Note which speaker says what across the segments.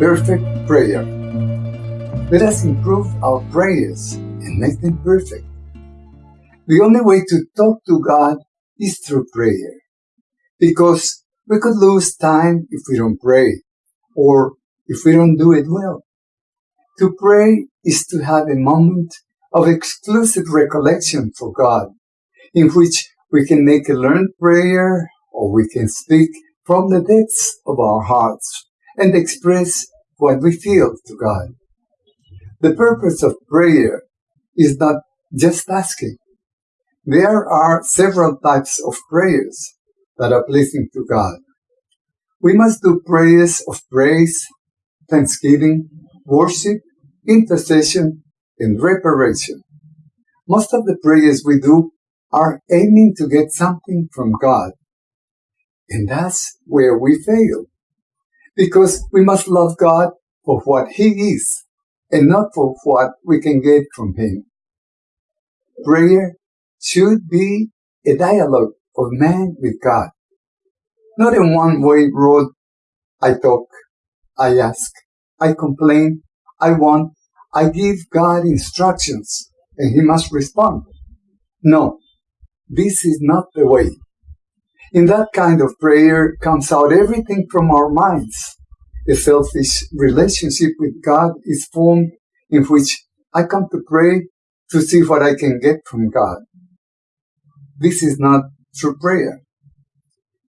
Speaker 1: perfect prayer. Let us improve our prayers and make them perfect. The only way to talk to God is through prayer. Because we could lose time if we don't pray or if we don't do it well. To pray is to have a moment of exclusive recollection for God in which we can make a learned prayer or we can speak from the depths of our hearts and express what we feel to God. The purpose of prayer is not just asking. There are several types of prayers that are pleasing to God. We must do prayers of praise, thanksgiving, worship, intercession, and reparation. Most of the prayers we do are aiming to get something from God. And that's where we fail. Because we must love God for what He is and not for what we can get from Him. Prayer should be a dialogue of man with God. Not a one-way road. I talk, I ask, I complain, I want, I give God instructions, and He must respond. No, this is not the way. In that kind of prayer comes out everything from our minds. A selfish relationship with God is formed in which I come to pray to see what I can get from God. This is not true prayer.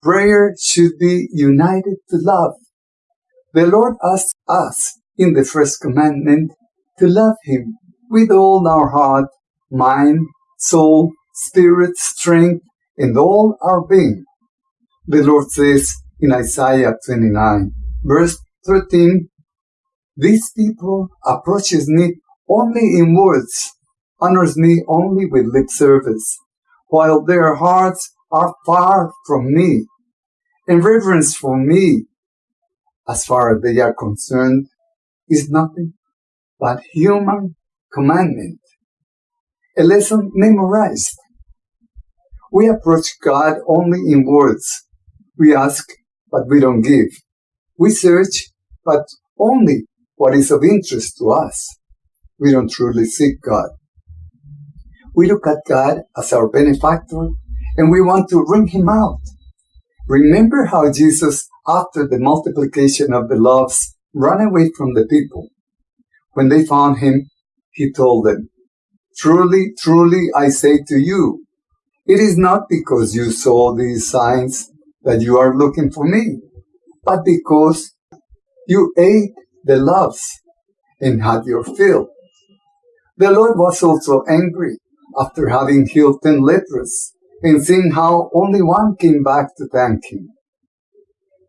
Speaker 1: Prayer should be united to love. The Lord asks us in the first commandment to love Him with all our heart, mind, soul, spirit, strength, and all our being. The Lord says in Isaiah 29, verse 13, These people approaches me only in words, honors me only with lip service, while their hearts are far from me, and reverence for me, as far as they are concerned, is nothing but human commandment, a lesson memorized. We approach God only in words. We ask, but we don't give. We search, but only what is of interest to us. We don't truly seek God. We look at God as our benefactor and we want to wring him out. Remember how Jesus, after the multiplication of the loaves, ran away from the people. When they found him, he told them, Truly, truly, I say to you, it is not because you saw these signs that you are looking for me, but because you ate the loaves and had your fill. The Lord was also angry after having healed ten lepers and seeing how only one came back to thank him.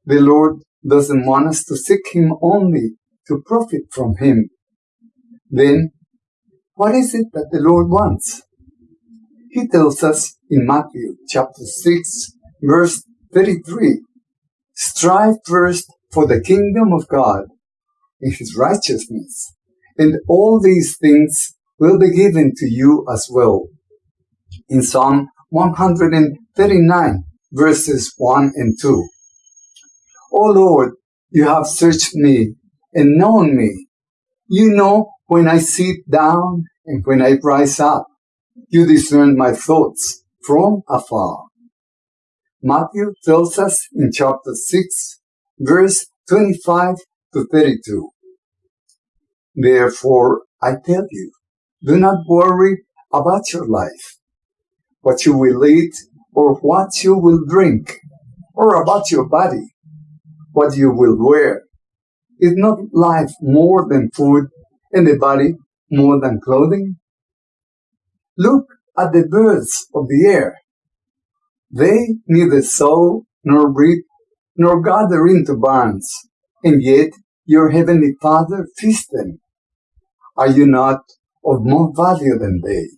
Speaker 1: The Lord doesn't want us to seek him only to profit from him. Then, what is it that the Lord wants? He tells us in Matthew chapter 6, verse 33, strive first for the kingdom of God and his righteousness, and all these things will be given to you as well. In Psalm 139, verses 1 and 2. O Lord, you have searched me and known me. You know when I sit down and when I rise up. You discern my thoughts from afar. Matthew tells us in chapter 6, verse 25 to 32. Therefore, I tell you, do not worry about your life, what you will eat or what you will drink, or about your body, what you will wear. Is not life more than food and the body more than clothing? Look at the birds of the air. They neither sow nor reap nor gather into barns, and yet your heavenly Father feeds them. Are you not of more value than they?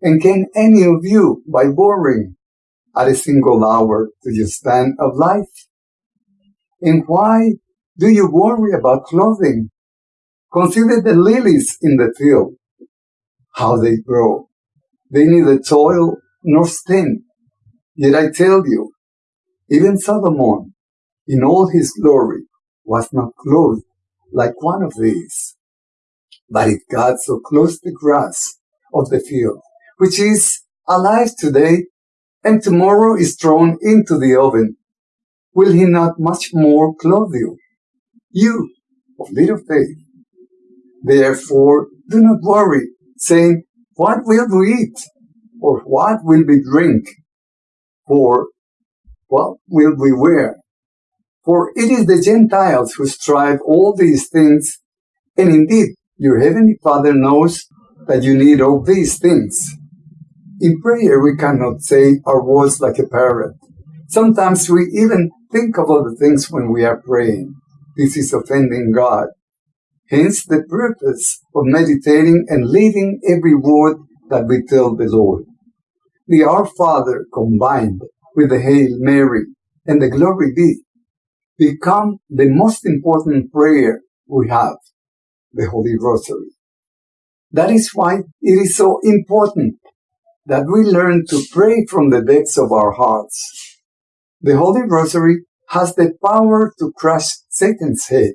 Speaker 1: And can any of you, by boring, add a single hour to your span of life? And why do you worry about clothing? Consider the lilies in the field how they grow. They neither toil nor spin. Yet I tell you, even Solomon, in all his glory, was not clothed like one of these. But if God so clothes the grass of the field, which is alive today and tomorrow is thrown into the oven, will he not much more clothe you? You of little faith. Therefore, do not worry, saying, What will we eat? Or what will we drink? Or what will we wear? For it is the Gentiles who strive all these things, and indeed your heavenly Father knows that you need all these things. In prayer, we cannot say our words like a parrot. Sometimes we even think of other things when we are praying. This is offending God. Hence the purpose of meditating and living every word that we tell the Lord. The Our Father combined with the Hail Mary and the Glory Be become the most important prayer we have, the Holy Rosary. That is why it is so important that we learn to pray from the depths of our hearts. The Holy Rosary has the power to crush Satan's head.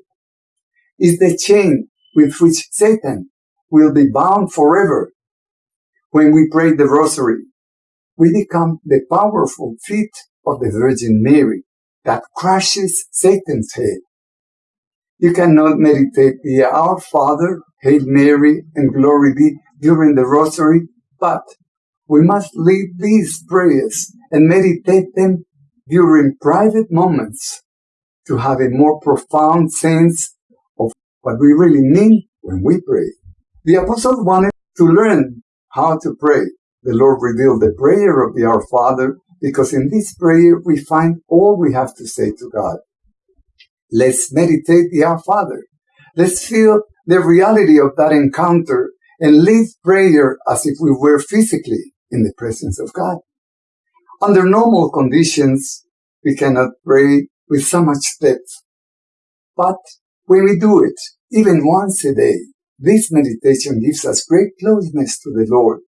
Speaker 1: Is the chain with which Satan will be bound forever. When we pray the Rosary, we become the powerful feet of the Virgin Mary that crushes Satan's head. You cannot meditate the Our Father, Hail Mary, and Glory be during the Rosary, but we must leave these prayers and meditate them during private moments to have a more profound sense of what we really mean when we pray. The apostles wanted to learn how to pray. The Lord revealed the prayer of the Our Father because in this prayer we find all we have to say to God. Let's meditate the Our Father. Let's feel the reality of that encounter and live prayer as if we were physically in the presence of God. Under normal conditions, we cannot pray with so much depth. But when we do it, even once a day, this meditation gives us great closeness to the Lord.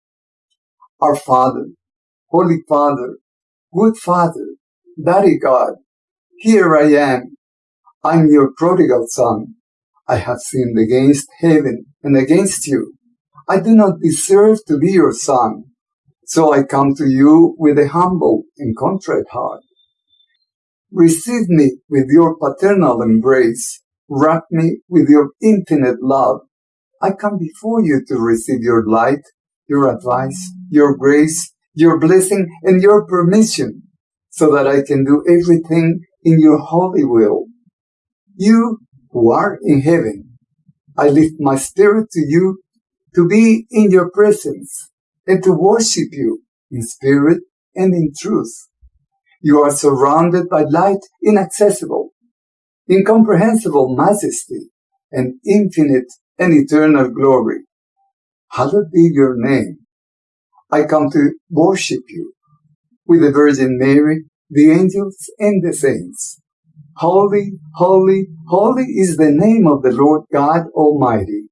Speaker 1: Our Father, Holy Father, Good Father, Daddy God, here I am. I'm your prodigal son. I have sinned against heaven and against you. I do not deserve to be your son. So I come to you with a humble and contrite heart. Receive me with your paternal embrace. Wrap me with your infinite love. I come before you to receive your light, your advice, your grace, your blessing, and your permission so that I can do everything in your holy will. You who are in heaven, I lift my spirit to you to be in your presence and to worship you in spirit and in truth. You are surrounded by light inaccessible, incomprehensible majesty, and infinite and eternal glory. Hallowed be your name. I come to worship you with the Virgin Mary, the angels, and the saints. Holy, holy, holy is the name of the Lord God Almighty,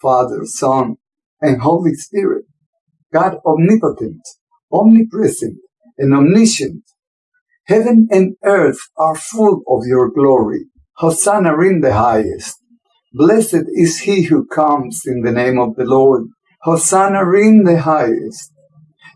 Speaker 1: Father, Son, and Holy Spirit. God omnipotent, omnipresent, and omniscient. Heaven and earth are full of your glory. Hosanna in the highest. Blessed is he who comes in the name of the Lord. Hosanna in the highest.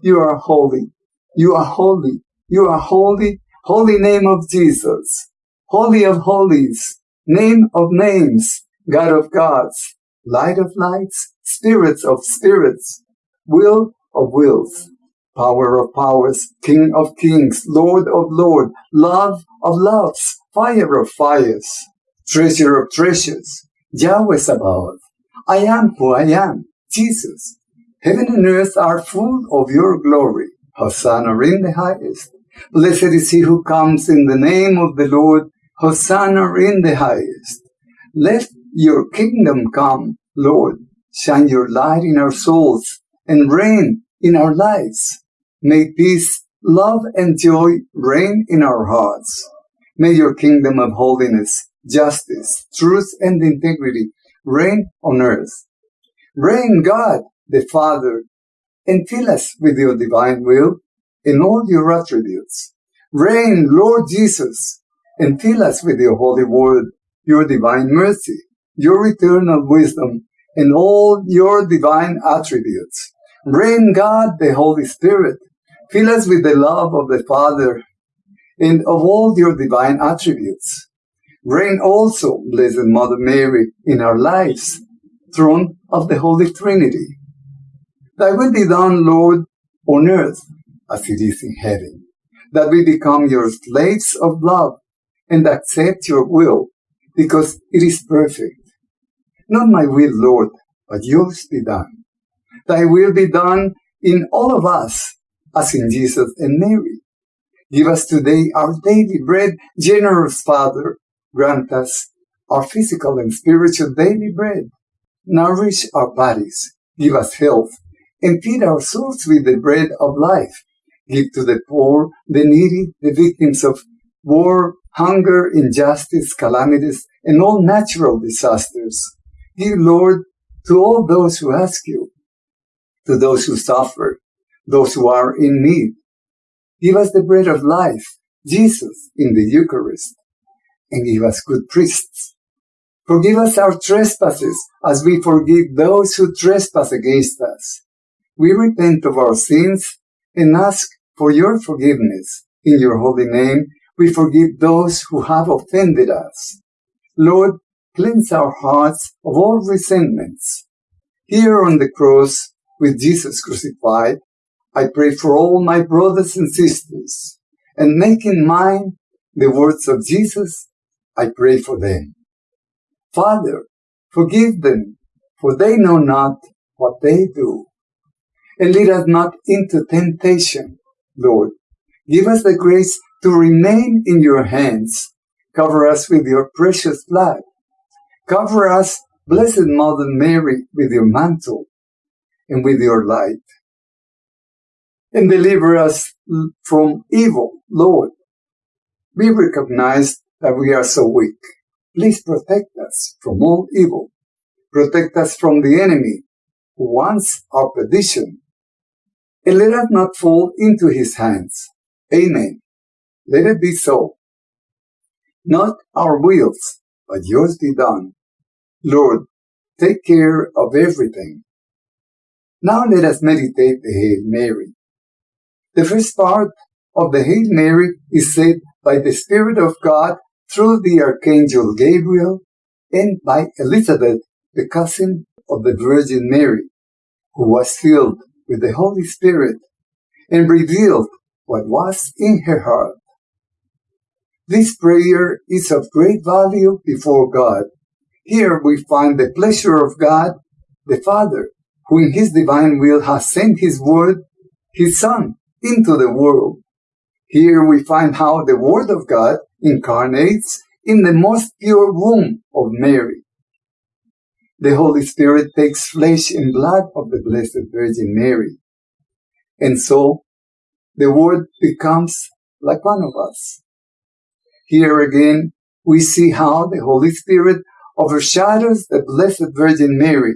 Speaker 1: You are holy. You are holy. You are holy. Holy name of Jesus. Holy of holies. Name of names. God of gods. Light of lights. Spirits of spirits will of wills, power of powers, king of kings, lord of lords, love of loves, fire of fires, treasure of treasures, Yahweh Sabaoth. I am who I am, Jesus. Heaven and earth are full of your glory. Hosanna in the highest. Blessed is he who comes in the name of the Lord. Hosanna in the highest. Let your kingdom come, Lord. Shine your light in our souls and reign in our lives. May peace, love, and joy reign in our hearts. May your kingdom of holiness, justice, truth, and integrity reign on earth. Reign, God, the Father, and fill us with your divine will in all your attributes. Reign, Lord Jesus, and fill us with your holy word, your divine mercy, your eternal wisdom, and all your divine attributes. Reign God, the Holy Spirit. Fill us with the love of the Father and of all your divine attributes. Reign also, Blessed Mother Mary, in our lives, throne of the Holy Trinity. Thy will be done, Lord, on earth as it is in heaven, that we become your slaves of love and accept your will because it is perfect. Not my will, Lord, but yours be done. Thy will be done in all of us as in Jesus and Mary. Give us today our daily bread, generous Father. Grant us our physical and spiritual daily bread. Nourish our bodies. Give us health and feed our souls with the bread of life. Give to the poor, the needy, the victims of war, hunger, injustice, calamities, and all natural disasters. Give, Lord, to all those who ask you, to those who suffer, those who are in need. Give us the bread of life, Jesus, in the Eucharist, and give us good priests. Forgive us our trespasses as we forgive those who trespass against us we repent of our sins and ask for your forgiveness. In your holy name, we forgive those who have offended us. Lord, cleanse our hearts of all resentments. Here on the cross, with Jesus crucified, I pray for all my brothers and sisters, and making mine the words of Jesus, I pray for them. Father, forgive them, for they know not what they do and lead us not into temptation, Lord. Give us the grace to remain in your hands. Cover us with your precious blood. Cover us, Blessed Mother Mary, with your mantle and with your light. And deliver us from evil, Lord. We recognize that we are so weak. Please protect us from all evil. Protect us from the enemy who wants our perdition and let us not fall into his hands. Amen. Let it be so. Not our wills, but yours be done. Lord, take care of everything. Now let us meditate the Hail Mary. The first part of the Hail Mary is said by the Spirit of God through the Archangel Gabriel and by Elizabeth, the cousin of the Virgin Mary, who was filled with the Holy Spirit and revealed what was in her heart. This prayer is of great value before God. Here we find the pleasure of God, the Father, who in his divine will has sent his word, his Son, into the world. Here we find how the Word of God incarnates in the most pure womb of Mary the Holy Spirit takes flesh and blood of the Blessed Virgin Mary. And so the Word becomes like one of us. Here again, we see how the Holy Spirit overshadows the Blessed Virgin Mary,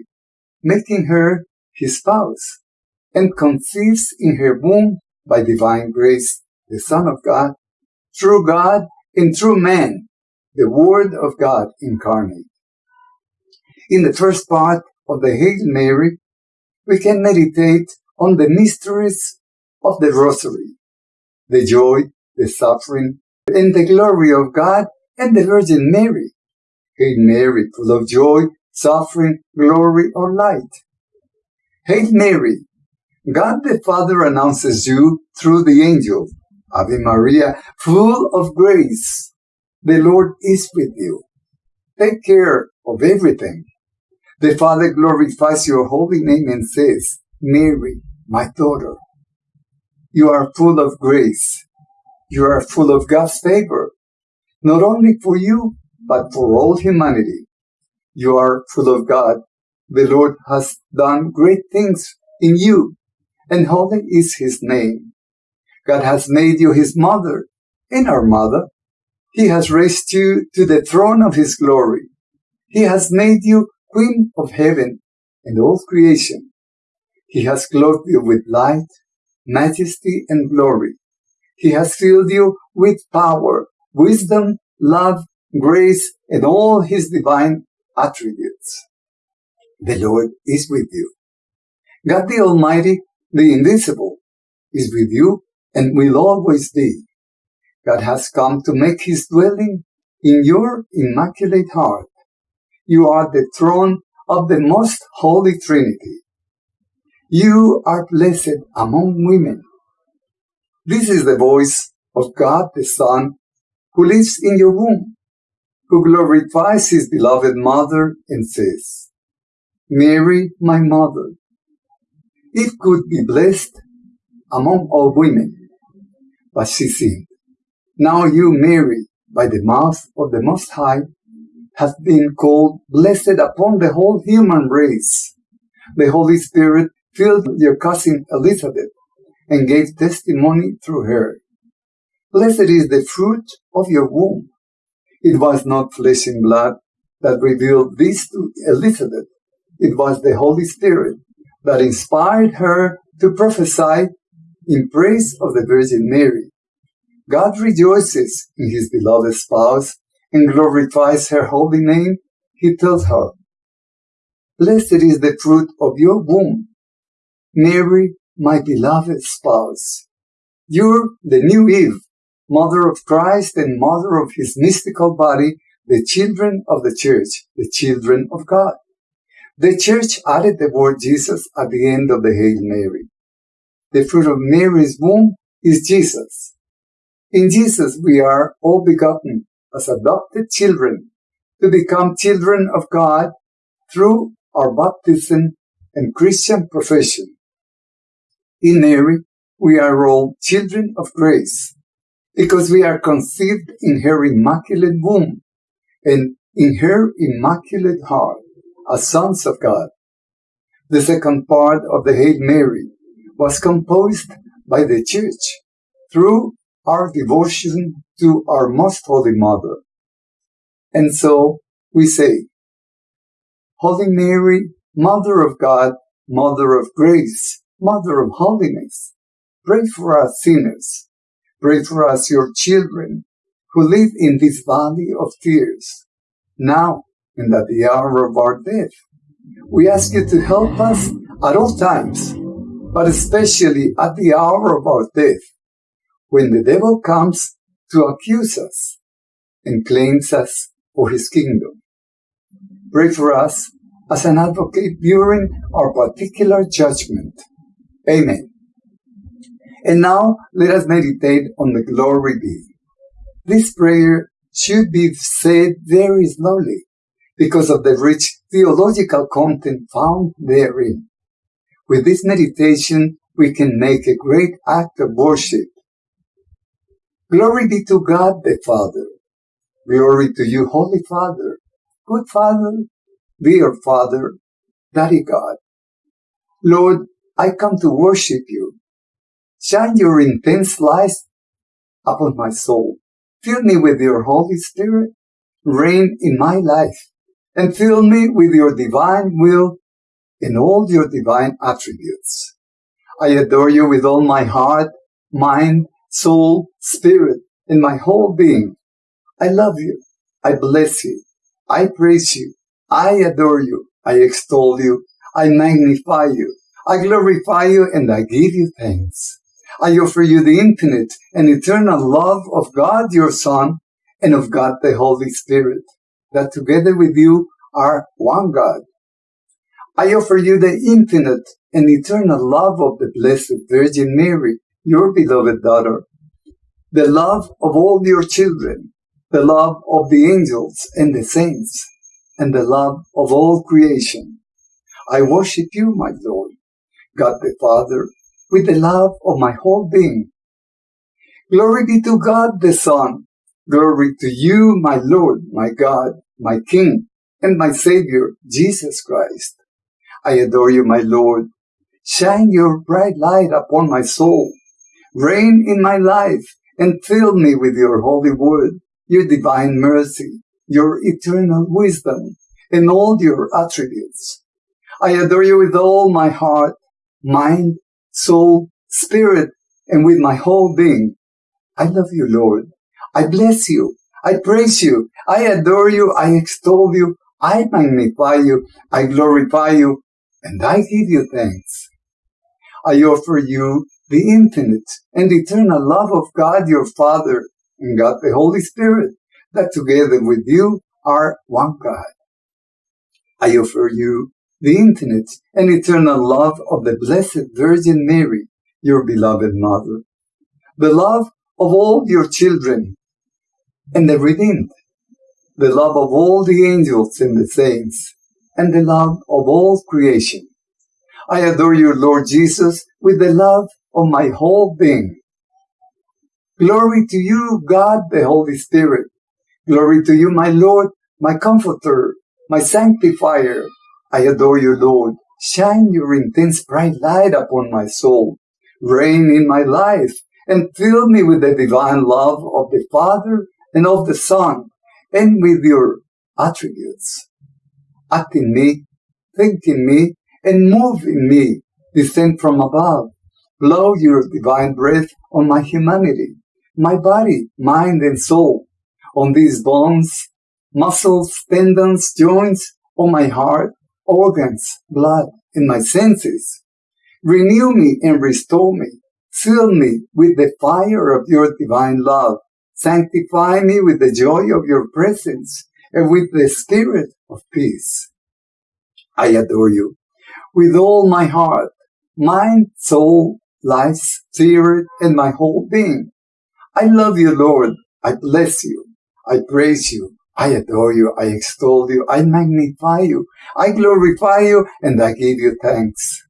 Speaker 1: making her his spouse, and conceives in her womb by divine grace the Son of God, true God and true man, the Word of God incarnate. In the first part of the Hail Mary, we can meditate on the mysteries of the Rosary, the joy, the suffering, and the glory of God and the Virgin Mary. Hail Mary, full of joy, suffering, glory, or light. Hail Mary, God the Father announces you through the angel. Ave Maria, full of grace. The Lord is with you. Take care of everything. The Father glorifies your holy name and says, Mary, my daughter, you are full of grace. You are full of God's favor, not only for you, but for all humanity. You are full of God. The Lord has done great things in you, and holy is his name. God has made you his mother and our mother. He has raised you to the throne of his glory. He has made you Queen of heaven and all creation. He has clothed you with light, majesty, and glory. He has filled you with power, wisdom, love, grace, and all his divine attributes. The Lord is with you. God the Almighty, the invisible, is with you and will always be. God has come to make his dwelling in your immaculate heart. You are the throne of the most holy Trinity. You are blessed among women. This is the voice of God the Son who lives in your womb, who glorifies his beloved mother and says, Mary, my mother, it could be blessed among all women. But she sinned. Now you, Mary, by the mouth of the Most High, have been called blessed upon the whole human race. The Holy Spirit filled your cousin Elizabeth and gave testimony through her. Blessed is the fruit of your womb. It was not flesh and blood that revealed this to Elizabeth. It was the Holy Spirit that inspired her to prophesy in praise of the Virgin Mary. God rejoices in his beloved spouse and glorifies her holy name. He tells her, Blessed is the fruit of your womb, Mary, my beloved spouse. You're the new Eve, mother of Christ and mother of his mystical body, the children of the church, the children of God. The church added the word Jesus at the end of the Hail Mary. The fruit of Mary's womb is Jesus. In Jesus we are all begotten as adopted children to become children of God through our baptism and Christian profession. In Mary, we are all children of grace because we are conceived in her immaculate womb and in her immaculate heart as sons of God. The second part of the Hail Mary was composed by the Church through our devotion to our Most Holy Mother. And so we say, Holy Mary, Mother of God, Mother of Grace, Mother of Holiness, pray for us sinners. Pray for us, your children, who live in this valley of tears, now and at the hour of our death. We ask you to help us at all times, but especially at the hour of our death, when the devil comes to accuse us and claims us for his kingdom. Pray for us as an advocate during our particular judgment. Amen. And now let us meditate on the glory be. This prayer should be said very slowly because of the rich theological content found therein. With this meditation, we can make a great act of worship. Glory be to God the Father. Glory to you, Holy Father, good Father, dear Father, Daddy God. Lord, I come to worship you. Shine your intense light upon my soul. Fill me with your Holy Spirit. Reign in my life and fill me with your divine will and all your divine attributes. I adore you with all my heart, mind, soul, spirit, and my whole being. I love you. I bless you. I praise you. I adore you. I extol you. I magnify you. I glorify you and I give you thanks. I offer you the infinite and eternal love of God your Son and of God the Holy Spirit that together with you are one God. I offer you the infinite and eternal love of the Blessed Virgin Mary, your beloved daughter, the love of all your children, the love of the angels and the saints, and the love of all creation. I worship you, my Lord, God the Father, with the love of my whole being. Glory be to God the Son, Glory to you, my Lord, my God, my King, and my Savior, Jesus Christ. I adore you, my Lord. Shine your bright light upon my soul. Reign in my life and fill me with your holy word, your divine mercy, your eternal wisdom, and all your attributes. I adore you with all my heart, mind, soul, spirit, and with my whole being. I love you, Lord. I bless you. I praise you. I adore you. I extol you. I magnify you. I glorify you. And I give you thanks. I offer you the infinite and eternal love of God your Father and God the Holy Spirit, that together with you are one God. I offer you the infinite and eternal love of the Blessed Virgin Mary, your beloved Mother, the love of all your children and the redeemed, the love of all the angels and the saints, and the love of all creation. I adore you, Lord Jesus, with the love of my whole being. Glory to you, God the Holy Spirit. Glory to you, my Lord, my Comforter, my Sanctifier. I adore you, Lord. Shine your intense bright light upon my soul. Reign in my life and fill me with the divine love of the Father and of the Son and with your attributes. Act in me, think in me, and move in me. Descend from above. Blow your divine breath on my humanity, my body, mind, and soul, on these bones, muscles, tendons, joints, on my heart, organs, blood, and my senses. Renew me and restore me. Fill me with the fire of your divine love. Sanctify me with the joy of your presence and with the spirit of peace. I adore you with all my heart, mind, soul, life, spirit, and my whole being. I love you, Lord. I bless you. I praise you. I adore you. I extol you. I magnify you. I glorify you and I give you thanks.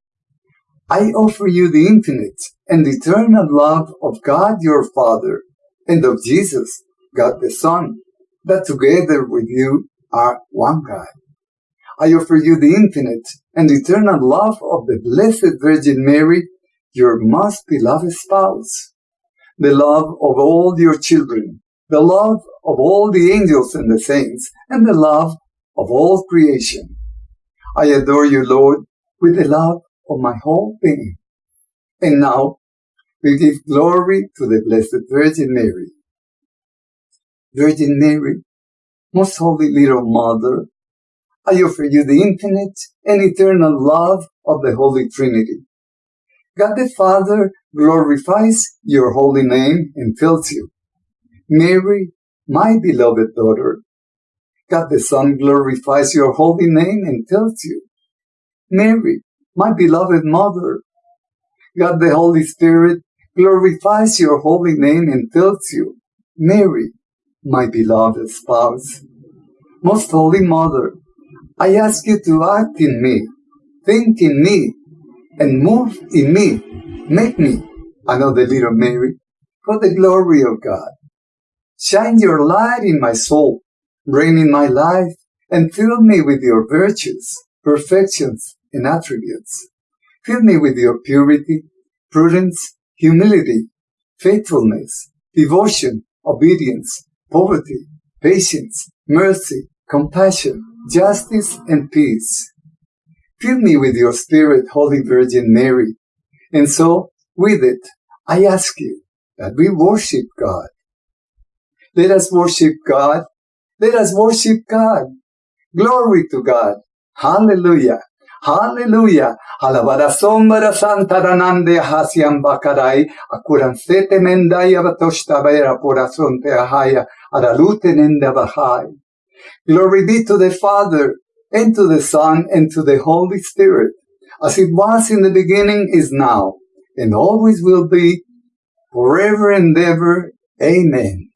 Speaker 1: I offer you the infinite and eternal love of God your Father and of Jesus, God the Son, that together with you are one God. I offer you the infinite and eternal love of the Blessed Virgin Mary, your most beloved spouse, the love of all your children, the love of all the angels and the saints, and the love of all creation. I adore you, Lord, with the love of my whole being. And now we give glory to the Blessed Virgin Mary. Virgin Mary, most holy little mother, I offer you the infinite and eternal love of the Holy Trinity. God the Father glorifies your holy name and fills you. Mary, my beloved daughter, God the Son glorifies your holy name and fills you. Mary, my beloved mother, God the Holy Spirit glorifies your holy name and fills you. Mary, my beloved spouse, most holy mother, I ask you to act in me, think in me, and move in me. Make me another little Mary for the glory of God. Shine your light in my soul, reign in my life, and fill me with your virtues, perfections, and attributes. Fill me with your purity, prudence, humility, faithfulness, devotion, obedience, poverty, patience, mercy, compassion, justice, and peace. Fill me with your Spirit, Holy Virgin Mary. And so, with it, I ask you that we worship God. Let us worship God. Let us worship God. Glory to God. Hallelujah. Hallelujah. Alabada sombra santa ranande hasiam bakarai. Akuran sete mendai abatoshta vera porasonte ahaya. Aralute nenda bahai. Glory be to the Father, and to the Son, and to the Holy Spirit, as it was in the beginning, is now, and always will be, forever and ever. Amen.